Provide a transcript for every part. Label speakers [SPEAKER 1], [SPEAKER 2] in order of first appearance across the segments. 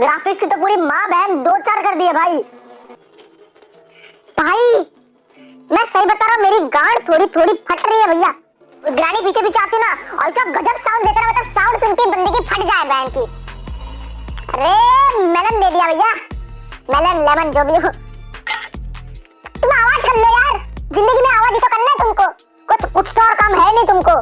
[SPEAKER 1] Graphics की तो पूरी माँ बहन दो चार कर दिए भाई। भाई मैं सही बता रहा हूँ, मेरी गांड थोड़ी थोड़ी फट रही है भैया। ग्रानी पीछे पीछे आती ना, और ऐसा गजब साउंड देता रहता साउंड सुनती बंदी की फट जाए बहन की। अरे मेलन दे दिया भैया। मेलन लेमन जो भी हो। तुम आवाज़ कर लो यार। ज़िंदगी में आवाज़ ही तो करना है तुमको। कुछ कुछ तो और काम है नहीं तुमको।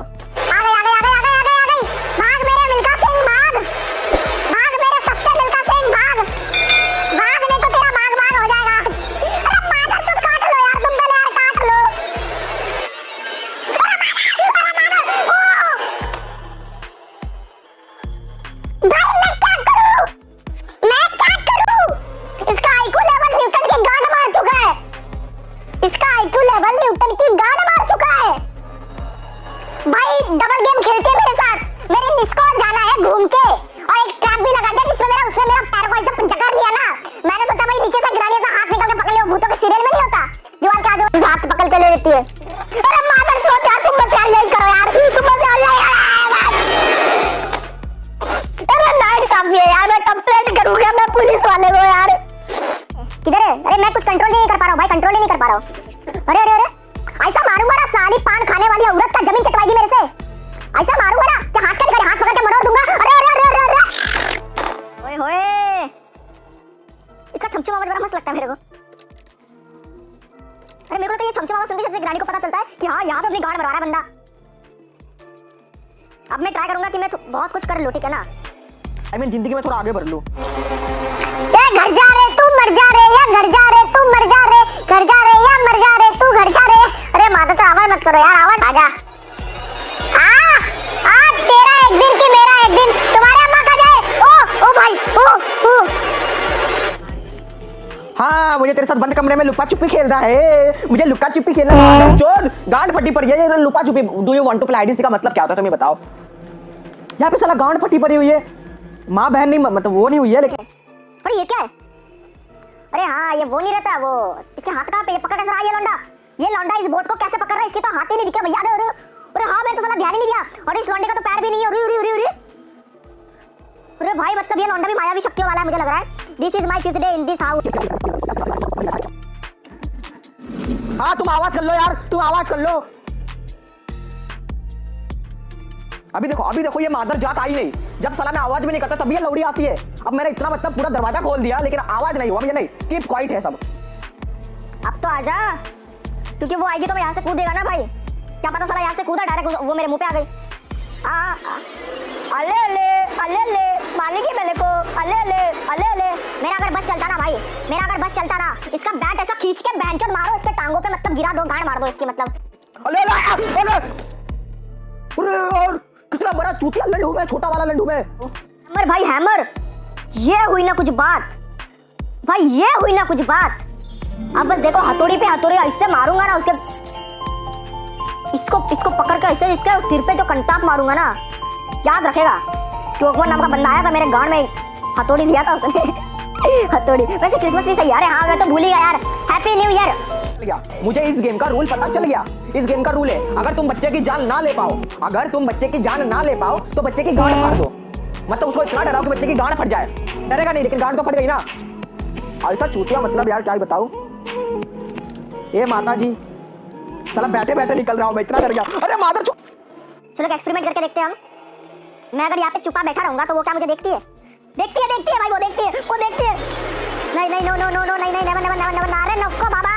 [SPEAKER 1] अरे मेरे को तो ये छमछम आवाज़ सुन के ग्रानी को पता चलता है कि हाँ यहाँ पे अपनी गाड़ मरवा रहा है बंदा। अब मैं ट्राई करूँगा कि मैं बहुत कुछ कर लू ठीक है ना?
[SPEAKER 2] आई मीन ज़िंदगी में थोड़ा आगे बढ़ लो।
[SPEAKER 1] घर जा रे तू मर जा रे या घर जा रे तू मर जा रे घर जा रे या मर जा रे तू घर जा रे। अरे माता आवाज़ मत करो यार आवाज़
[SPEAKER 2] मुझे तेरे साथ बंद कमरे में लुका छुपी खेल रहा है। मुझे लुका छुपी खेलना है। चोर गांड फटी पड़ी है। ये लुका छुपी do you want to play IDC का मतलब क्या होता है तुम्हें बताओ। यहाँ पे साला गांड फटी पड़ी हुई है। माँ बहन नहीं मतलब वो नहीं हुई है लेकिन
[SPEAKER 1] अरे ये क्या है? अरे हाँ ये वो नहीं रहता वो इसके हाथ कहाँ पे ये पकड़ कैसे रहा है ये लौंडा। ये लौंडा इस बोट को कैसे पकड़ रहा है? इसके तो हाथ ही नहीं दिख रहा भैया। अरे अरे हाँ मैंने तो साला ध्यान ही नहीं दिया। और इस लौंडे का तो पैर भी नहीं है। अरे भाई मतलब ये लौंडा भी मायावी शक्तियों वाला है मुझे लग रहा है। This is my fifth day in this house
[SPEAKER 2] हाँ तुम आवाज़ कर लो यार तुम आवाज़ कर लो। अभी देखो अभी देखो ये मादर जात आई नहीं। जब साला मैं आवाज़ भी नहीं करता तभी ये लौड़ी आती है। अब मैंने इतना मतलब पूरा दरवाज़ा खोल दिया लेकिन आवाज़ नहीं हुआ भैया नहीं। कीप क्वाइट है सब।
[SPEAKER 1] अब तो आजा। क्योंकि वो आएगी तो मैं यहाँ से कूदेगा ना भाई। क्या पता साला यहाँ से कूदा डायरेक्ट वो मेरे मुँह पे आ गई। आ, आ, अले अले अले। अले मालिक ही मेरे को अले अले अले अले। मेरा अगर बस चलता ना भाई मेरा अगर बस चलता ना इसका बैट ऐसा खींच के बैंचोद मारो इसके टांगों पे मतलब गिरा दो गांड मार दो इसकी मतलब।
[SPEAKER 2] अरे अरे अरे। अरे यार कितना बड़ा चूतिया लंडू में छोटा वाला लंडू में
[SPEAKER 1] हैमर भाई हैमर ये हुई ना कुछ बात। भाई ये हुई ना कुछ बात। अब बस देखो हथौड़ी पे हथौड़ी ऐसे मारूँगा ना उसके इसको इसको पकड़ के ऐसे इसके सिर पे जो कंटाप मारूँगा ना याद रखेगा। अकबर नाम का बंदा आया था मेरे गाँव में। हथौड़ी दिया था उसने। हथौड़ी। वैसे क्रिसमस भी सही यार हाँ मैं तो भूल ही गया यार। हैप्पी न्यू ईयर
[SPEAKER 2] चल मुझे इस गेम का रूल पता चल गया। इस गेम का रूल है अगर तुम बच्चे की जान ना ले पाओ अगर तुम बच्चे की जान ना ले पाओ तो बच्चे की गांड फाड़ दो। मतलब उसको इतना डराओ कि बच्चे की गांड फट जाए। डरेगा नहीं लेकिन गांड तो फट गई ना। ऐसा चूतिया मतलब यार क्या ही बताऊँ। ए माता जी साला बैठे बैठे निकल रहा हूँ मैं इतना डर गया। अरे माता
[SPEAKER 1] चलो एक्सपेरिमेंट करके देखते हैं हम। मैं अगर यहाँ पे छुपा बैठा रहूँगा तो वो क्या मुझे देखती है? देखती है देखती है भाई, वो देखती है, वो देखती है। नाही नाही नो नो नो नो नाही नाही नेवर नेवर नेवर नेवर अरे नको बाबा।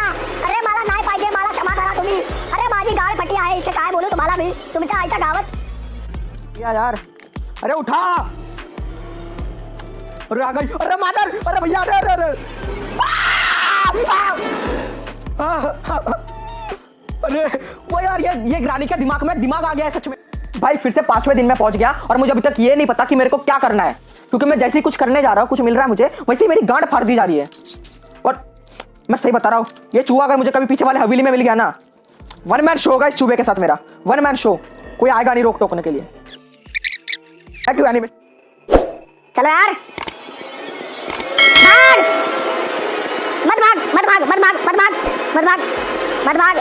[SPEAKER 1] अरे मला नाही पाहिजे मला क्षमा करा तुम्ही। अरे माझी गाळ फटी आहे इथे काय बोलू तुम्हाला मी तुमच्या आईच्या गावात।
[SPEAKER 2] या यार। अरे उठा। अरे आ गई अरे मादर, अरे भैया, अरे अरे अरे! अरे, वो यार, ये ये ग्रानी के दिमाग में दिमाग आ गया है सच में। भाई, फिर से पाँचवें दिन में पहुँच गया और मुझे अभी तक ये नहीं पता कि मेरे को क्या करना है। क्योंकि मैं जैसे ही कुछ करने जा रहा हूँ, कुछ मिल रहा है मुझे, वैसे ही मेरी गांड फाड़ दी जा रही है। और मैं सही बता रहा हूँ, ये चूहा अगर मुझे कभी पीछे वाले हवेली में मिल गया ना वन मैन शो होगा इस चूहे के साथ मेरा वन मैन शो कोई आएगा नहीं रोक टोकने के लिए।
[SPEAKER 1] चलो यार। मत भाग मत भाग मत भाग मत भाग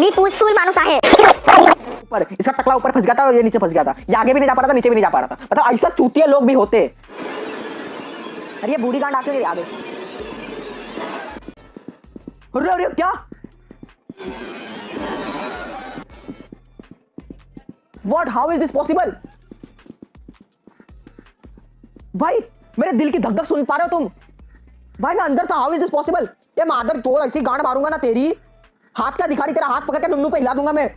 [SPEAKER 1] मी पूसफुल माणूस आहे.
[SPEAKER 2] ऊपर, इसका टकला ऊपर फंस गया था और ये नीचे फंस गया था। ये आगे भी नहीं जा पा रहा था, नीचे भी नहीं जा पा रहा था। मतलब ऐसा चूतिया लोग भी होते। अरे ये बूढ़ी गांड आके आ आगे। अरे अरे, क्या? What how is this possible भाई, मेरे दिल की धक धक सुन पा रहे हो तुम। भाई, मैं अंदर था। हाउ इज़ दिस पॉसिबल ये मादर चोर, ऐसी गांड मारूँगा ना तेरी। हाथ का दिखा रही तेरा हाथ पकड़ के नुन्नू पे हिला दूँगा मैं।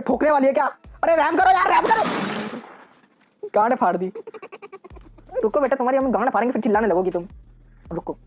[SPEAKER 2] ठोकने वाली है क्या? अरे, रैम करो यार, रैम करो। गांड फाड़ दी। रुको बेटा, तुम्हारी हम गांड फाड़ेंगे, फिर चिल्लाने लगोगी तुम। रुको।